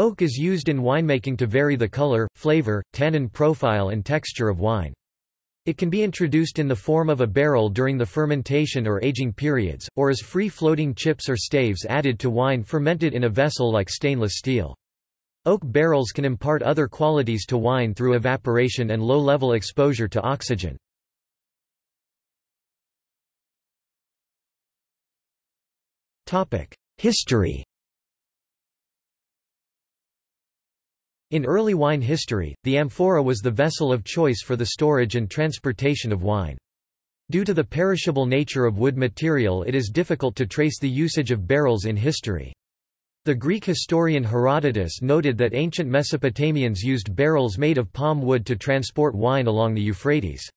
Oak is used in winemaking to vary the color, flavor, tannin profile and texture of wine. It can be introduced in the form of a barrel during the fermentation or aging periods, or as free-floating chips or staves added to wine fermented in a vessel like stainless steel. Oak barrels can impart other qualities to wine through evaporation and low-level exposure to oxygen. History In early wine history, the amphora was the vessel of choice for the storage and transportation of wine. Due to the perishable nature of wood material it is difficult to trace the usage of barrels in history. The Greek historian Herodotus noted that ancient Mesopotamians used barrels made of palm wood to transport wine along the Euphrates.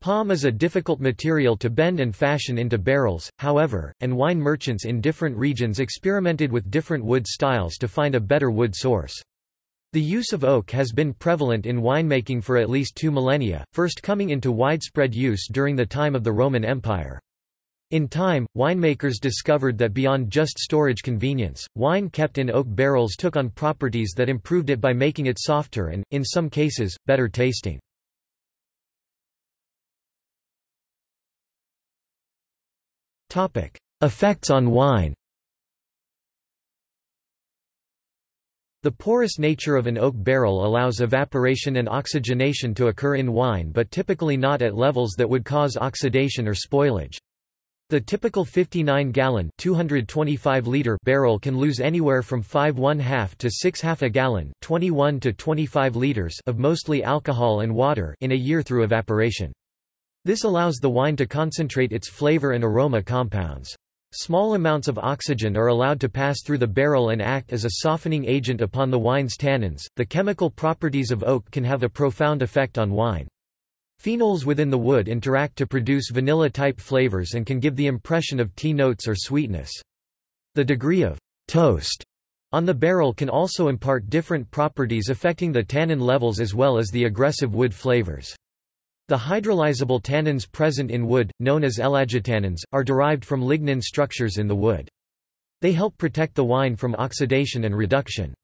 Palm is a difficult material to bend and fashion into barrels, however, and wine merchants in different regions experimented with different wood styles to find a better wood source. The use of oak has been prevalent in winemaking for at least two millennia, first coming into widespread use during the time of the Roman Empire. In time, winemakers discovered that beyond just storage convenience, wine kept in oak barrels took on properties that improved it by making it softer and, in some cases, better tasting. Effects on wine The porous nature of an oak barrel allows evaporation and oxygenation to occur in wine but typically not at levels that would cause oxidation or spoilage. The typical 59-gallon (225-liter) barrel can lose anywhere from 5 1/2 to 6 half a gallon (21 to 25 liters) of mostly alcohol and water in a year through evaporation. This allows the wine to concentrate its flavor and aroma compounds. Small amounts of oxygen are allowed to pass through the barrel and act as a softening agent upon the wine's tannins. The chemical properties of oak can have a profound effect on wine. Phenols within the wood interact to produce vanilla-type flavors and can give the impression of tea notes or sweetness. The degree of toast on the barrel can also impart different properties affecting the tannin levels as well as the aggressive wood flavors. The hydrolyzable tannins present in wood, known as ellagitannins, are derived from lignin structures in the wood. They help protect the wine from oxidation and reduction.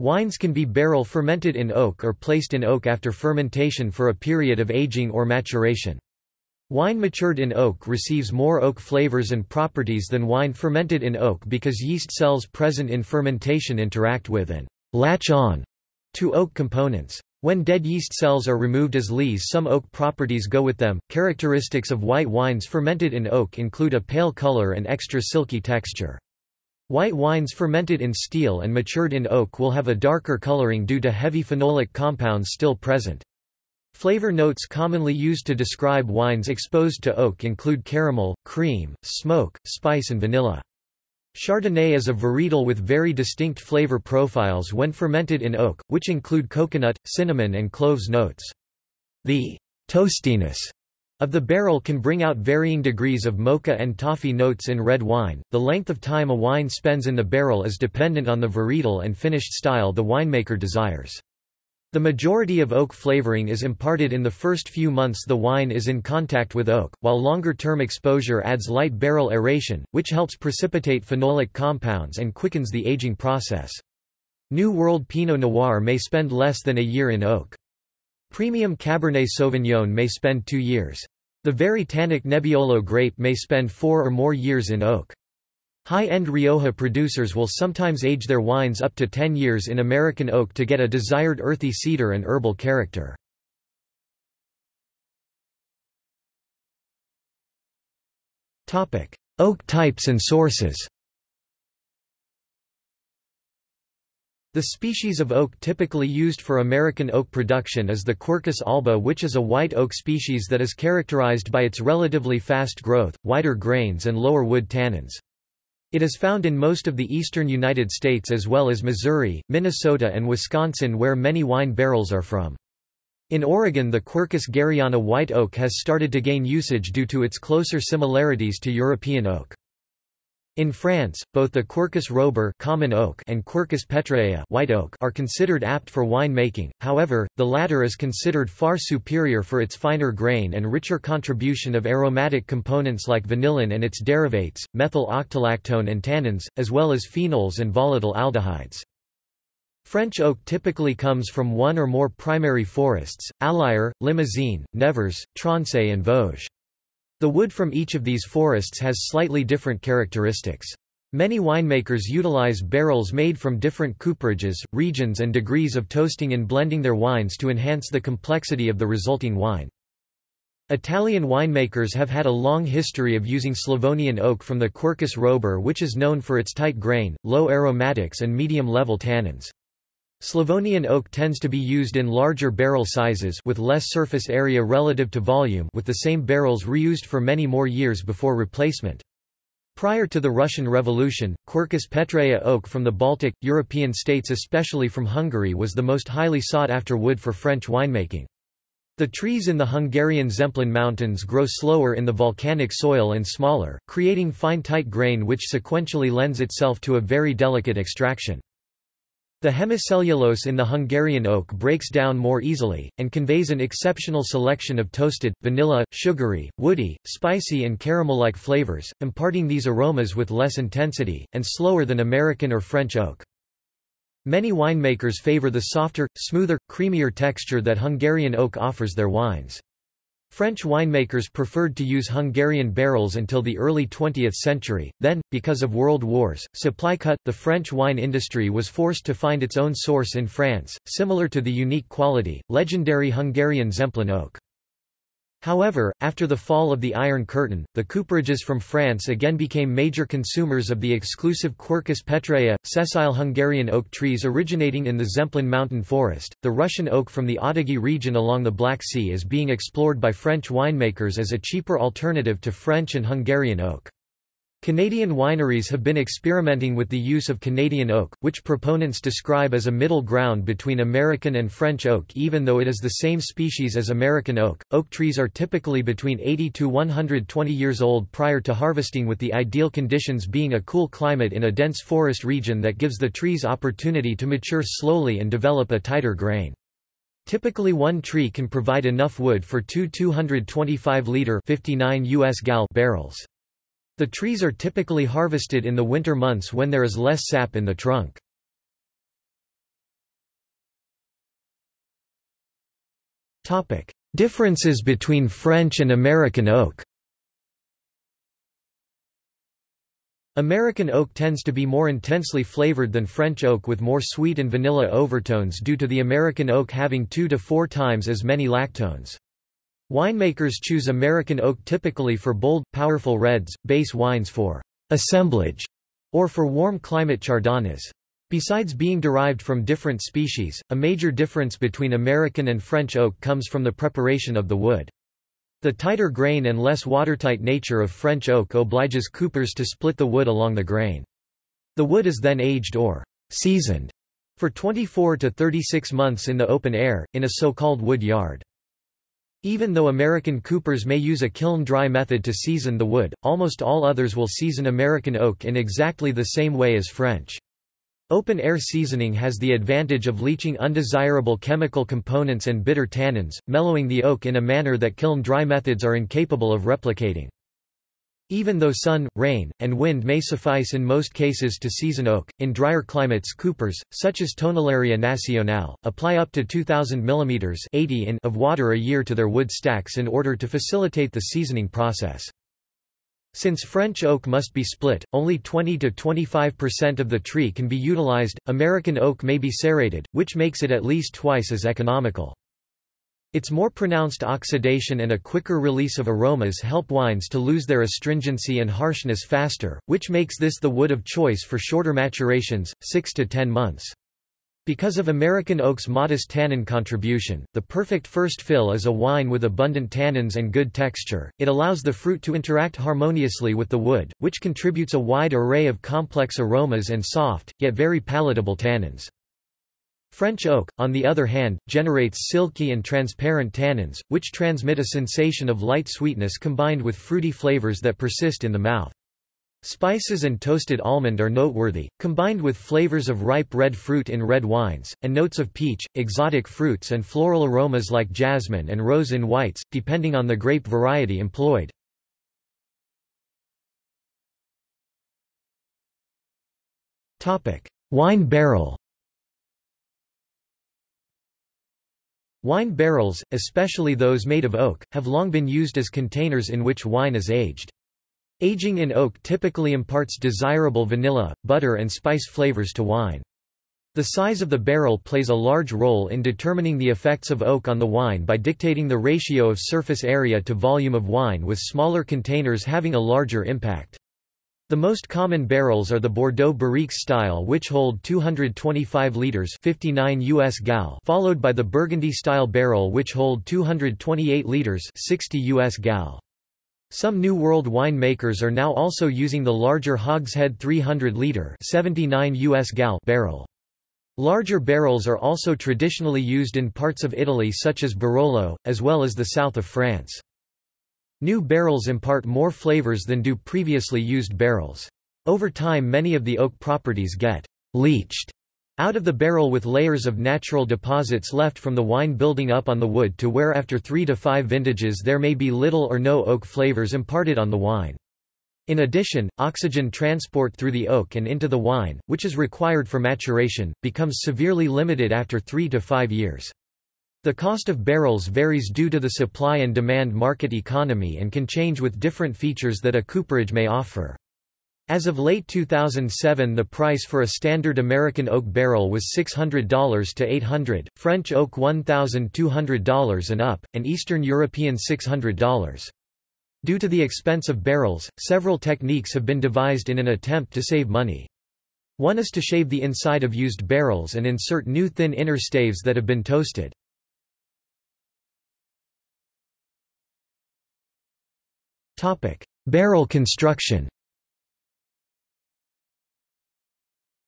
Wines can be barrel fermented in oak or placed in oak after fermentation for a period of aging or maturation. Wine matured in oak receives more oak flavors and properties than wine fermented in oak because yeast cells present in fermentation interact with and latch on to oak components. When dead yeast cells are removed as lees some oak properties go with them. Characteristics of white wines fermented in oak include a pale color and extra silky texture. White wines fermented in steel and matured in oak will have a darker coloring due to heavy phenolic compounds still present. Flavor notes commonly used to describe wines exposed to oak include caramel, cream, smoke, spice and vanilla. Chardonnay is a varietal with very distinct flavor profiles when fermented in oak, which include coconut, cinnamon and cloves notes. The toastiness of the barrel can bring out varying degrees of mocha and toffee notes in red wine. The length of time a wine spends in the barrel is dependent on the varietal and finished style the winemaker desires. The majority of oak flavoring is imparted in the first few months the wine is in contact with oak, while longer-term exposure adds light barrel aeration, which helps precipitate phenolic compounds and quickens the aging process. New World Pinot Noir may spend less than a year in oak. Premium Cabernet Sauvignon may spend two years. The very tannic Nebbiolo grape may spend four or more years in oak. High-end Rioja producers will sometimes age their wines up to 10 years in American oak to get a desired earthy cedar and herbal character. Oak types and sources The species of oak typically used for American oak production is the Quercus alba which is a white oak species that is characterized by its relatively fast growth, wider grains and lower wood tannins. It is found in most of the eastern United States as well as Missouri, Minnesota and Wisconsin where many wine barrels are from. In Oregon the Quercus garryana white oak has started to gain usage due to its closer similarities to European oak. In France, both the Quercus robur common oak and Quercus petraea white oak are considered apt for wine making, however, the latter is considered far superior for its finer grain and richer contribution of aromatic components like vanillin and its derivates, methyl octolactone and tannins, as well as phenols and volatile aldehydes. French oak typically comes from one or more primary forests, Allier, Limousin, Nevers, Tronçais and Vosges. The wood from each of these forests has slightly different characteristics. Many winemakers utilize barrels made from different cooperages, regions and degrees of toasting in blending their wines to enhance the complexity of the resulting wine. Italian winemakers have had a long history of using Slavonian oak from the Quercus robur which is known for its tight grain, low aromatics and medium-level tannins. Slavonian oak tends to be used in larger barrel sizes with less surface area relative to volume with the same barrels reused for many more years before replacement. Prior to the Russian Revolution, Quercus petraea oak from the Baltic, European states especially from Hungary was the most highly sought after wood for French winemaking. The trees in the Hungarian Zemplén Mountains grow slower in the volcanic soil and smaller, creating fine tight grain which sequentially lends itself to a very delicate extraction. The hemicellulose in the Hungarian oak breaks down more easily, and conveys an exceptional selection of toasted, vanilla, sugary, woody, spicy and caramel-like flavors, imparting these aromas with less intensity, and slower than American or French oak. Many winemakers favor the softer, smoother, creamier texture that Hungarian oak offers their wines. French winemakers preferred to use Hungarian barrels until the early 20th century, then, because of world wars, supply cut, the French wine industry was forced to find its own source in France, similar to the unique quality, legendary Hungarian Zemplén oak. However, after the fall of the Iron Curtain, the cooperages from France again became major consumers of the exclusive Quercus petraea, sessile Hungarian oak trees originating in the Zemplén mountain forest. The Russian oak from the Adygey region along the Black Sea is being explored by French winemakers as a cheaper alternative to French and Hungarian oak. Canadian wineries have been experimenting with the use of Canadian oak, which proponents describe as a middle ground between American and French oak even though it is the same species as American oak. Oak trees are typically between 80 to 120 years old prior to harvesting with the ideal conditions being a cool climate in a dense forest region that gives the trees opportunity to mature slowly and develop a tighter grain. Typically one tree can provide enough wood for two 225-liter 59 US gal barrels. The trees are typically harvested in the winter months when there is less sap in the trunk. Differences between French and American oak American oak tends to be more intensely flavored than French oak with more sweet and vanilla overtones due to the American oak having two to four times as many lactones. Winemakers choose American oak typically for bold, powerful reds, base wines for assemblage, or for warm climate chardonnays. Besides being derived from different species, a major difference between American and French oak comes from the preparation of the wood. The tighter grain and less watertight nature of French oak obliges coopers to split the wood along the grain. The wood is then aged or seasoned for 24 to 36 months in the open air, in a so-called wood yard. Even though American coopers may use a kiln-dry method to season the wood, almost all others will season American oak in exactly the same way as French. Open-air seasoning has the advantage of leaching undesirable chemical components and bitter tannins, mellowing the oak in a manner that kiln-dry methods are incapable of replicating. Even though sun, rain, and wind may suffice in most cases to season oak, in drier climates coopers, such as Tonelería Nacional, apply up to 2,000 mm 80 in of water a year to their wood stacks in order to facilitate the seasoning process. Since French oak must be split, only 20–25% of the tree can be utilized, American oak may be serrated, which makes it at least twice as economical. Its more pronounced oxidation and a quicker release of aromas help wines to lose their astringency and harshness faster, which makes this the wood of choice for shorter maturations, 6 to 10 months. Because of American oak's modest tannin contribution, the perfect first fill is a wine with abundant tannins and good texture. It allows the fruit to interact harmoniously with the wood, which contributes a wide array of complex aromas and soft, yet very palatable tannins. French oak, on the other hand, generates silky and transparent tannins, which transmit a sensation of light sweetness combined with fruity flavors that persist in the mouth. Spices and toasted almond are noteworthy, combined with flavors of ripe red fruit in red wines, and notes of peach, exotic fruits and floral aromas like jasmine and rose in whites, depending on the grape variety employed. Wine barrel Wine barrels, especially those made of oak, have long been used as containers in which wine is aged. Aging in oak typically imparts desirable vanilla, butter and spice flavors to wine. The size of the barrel plays a large role in determining the effects of oak on the wine by dictating the ratio of surface area to volume of wine with smaller containers having a larger impact. The most common barrels are the Bordeaux Barriques style which hold 225 liters 59 US gal followed by the Burgundy style barrel which hold 228 liters 60 US gal. Some New World wine makers are now also using the larger hogshead 300 liter 79 US gal barrel. Larger barrels are also traditionally used in parts of Italy such as Barolo, as well as the south of France. New barrels impart more flavors than do previously used barrels. Over time many of the oak properties get leached out of the barrel with layers of natural deposits left from the wine building up on the wood to where after three to five vintages there may be little or no oak flavors imparted on the wine. In addition, oxygen transport through the oak and into the wine, which is required for maturation, becomes severely limited after three to five years. The cost of barrels varies due to the supply and demand market economy and can change with different features that a cooperage may offer. As of late 2007 the price for a standard American oak barrel was $600 to 800, French oak $1,200 and up, and Eastern European $600. Due to the expense of barrels, several techniques have been devised in an attempt to save money. One is to shave the inside of used barrels and insert new thin inner staves that have been toasted. Barrel construction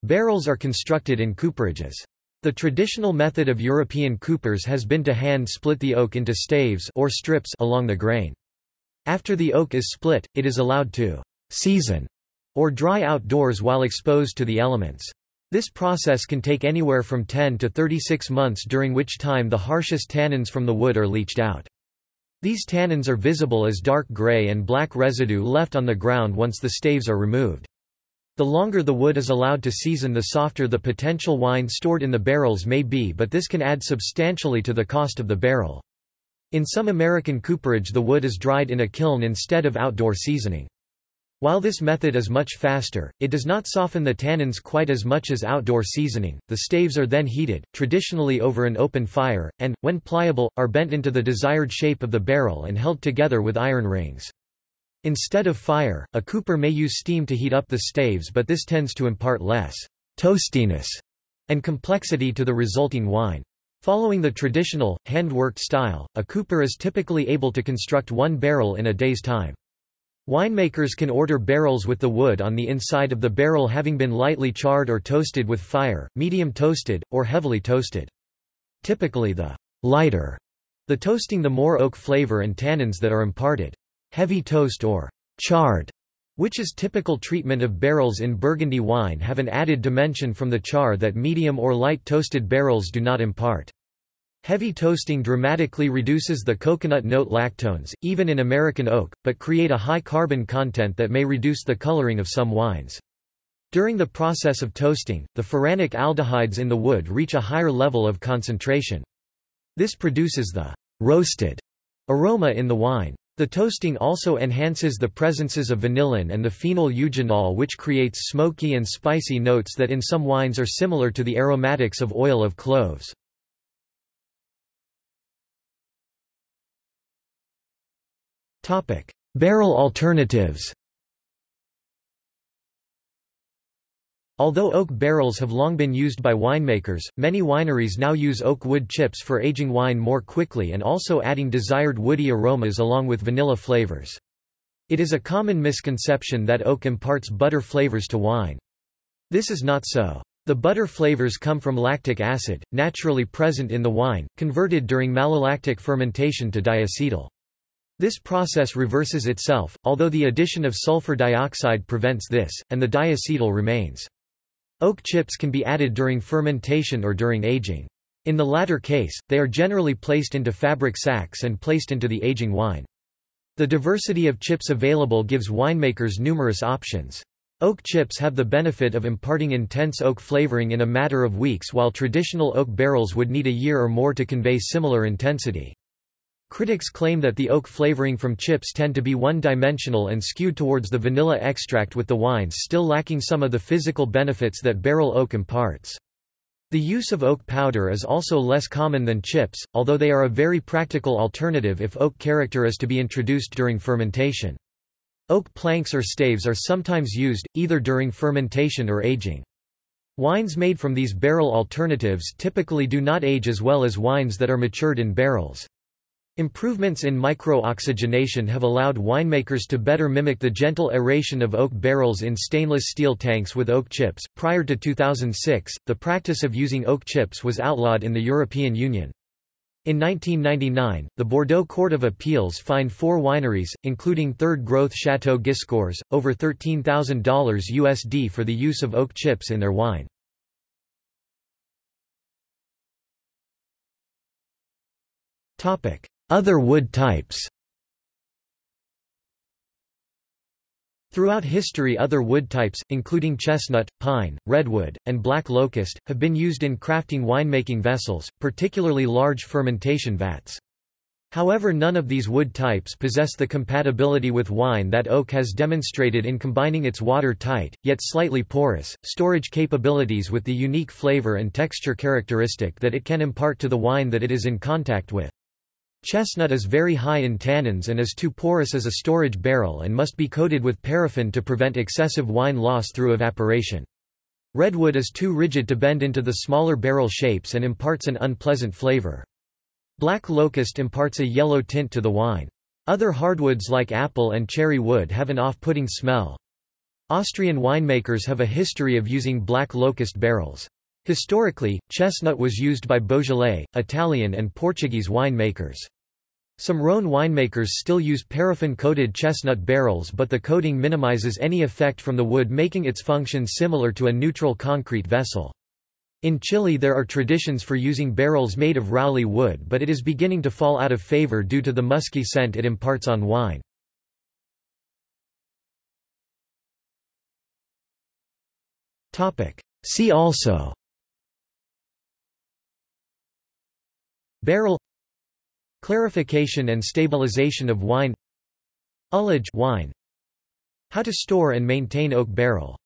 Barrels are constructed in cooperages. The traditional method of European coopers has been to hand split the oak into staves or strips along the grain. After the oak is split, it is allowed to season or dry outdoors while exposed to the elements. This process can take anywhere from 10 to 36 months during which time the harshest tannins from the wood are leached out. These tannins are visible as dark gray and black residue left on the ground once the staves are removed. The longer the wood is allowed to season the softer the potential wine stored in the barrels may be but this can add substantially to the cost of the barrel. In some American cooperage the wood is dried in a kiln instead of outdoor seasoning. While this method is much faster, it does not soften the tannins quite as much as outdoor seasoning. The staves are then heated, traditionally over an open fire, and, when pliable, are bent into the desired shape of the barrel and held together with iron rings. Instead of fire, a cooper may use steam to heat up the staves but this tends to impart less toastiness and complexity to the resulting wine. Following the traditional, hand-worked style, a cooper is typically able to construct one barrel in a day's time. Winemakers can order barrels with the wood on the inside of the barrel having been lightly charred or toasted with fire, medium toasted, or heavily toasted. Typically the lighter the toasting the more oak flavor and tannins that are imparted. Heavy toast or charred, which is typical treatment of barrels in Burgundy wine have an added dimension from the char that medium or light toasted barrels do not impart. Heavy toasting dramatically reduces the coconut note lactones, even in American oak, but create a high carbon content that may reduce the coloring of some wines. During the process of toasting, the furanic aldehydes in the wood reach a higher level of concentration. This produces the roasted aroma in the wine. The toasting also enhances the presences of vanillin and the phenol eugenol which creates smoky and spicy notes that in some wines are similar to the aromatics of oil of cloves. Barrel alternatives Although oak barrels have long been used by winemakers, many wineries now use oak wood chips for aging wine more quickly and also adding desired woody aromas along with vanilla flavors. It is a common misconception that oak imparts butter flavors to wine. This is not so. The butter flavors come from lactic acid, naturally present in the wine, converted during malolactic fermentation to diacetyl. This process reverses itself, although the addition of sulfur dioxide prevents this, and the diacetyl remains. Oak chips can be added during fermentation or during aging. In the latter case, they are generally placed into fabric sacks and placed into the aging wine. The diversity of chips available gives winemakers numerous options. Oak chips have the benefit of imparting intense oak flavoring in a matter of weeks while traditional oak barrels would need a year or more to convey similar intensity. Critics claim that the oak flavoring from chips tend to be one-dimensional and skewed towards the vanilla extract with the wines still lacking some of the physical benefits that barrel oak imparts. The use of oak powder is also less common than chips, although they are a very practical alternative if oak character is to be introduced during fermentation. Oak planks or staves are sometimes used, either during fermentation or aging. Wines made from these barrel alternatives typically do not age as well as wines that are matured in barrels. Improvements in micro-oxygenation have allowed winemakers to better mimic the gentle aeration of oak barrels in stainless steel tanks with oak chips. Prior to 2006, the practice of using oak chips was outlawed in the European Union. In 1999, the Bordeaux Court of Appeals fined four wineries, including Third Growth Chateau Giscours, over $13,000 USD for the use of oak chips in their wine. Other wood types Throughout history other wood types, including chestnut, pine, redwood, and black locust, have been used in crafting winemaking vessels, particularly large fermentation vats. However none of these wood types possess the compatibility with wine that oak has demonstrated in combining its water-tight, yet slightly porous, storage capabilities with the unique flavor and texture characteristic that it can impart to the wine that it is in contact with. Chestnut is very high in tannins and is too porous as a storage barrel and must be coated with paraffin to prevent excessive wine loss through evaporation. Redwood is too rigid to bend into the smaller barrel shapes and imparts an unpleasant flavor. Black locust imparts a yellow tint to the wine. Other hardwoods like apple and cherry wood have an off-putting smell. Austrian winemakers have a history of using black locust barrels. Historically, chestnut was used by Beaujolais, Italian and Portuguese winemakers. Some Rhone winemakers still use paraffin-coated chestnut barrels but the coating minimizes any effect from the wood making its function similar to a neutral concrete vessel. In Chile there are traditions for using barrels made of rauli wood but it is beginning to fall out of favor due to the musky scent it imparts on wine. See also Barrel Clarification and stabilization of wine Ullage wine How to store and maintain oak barrel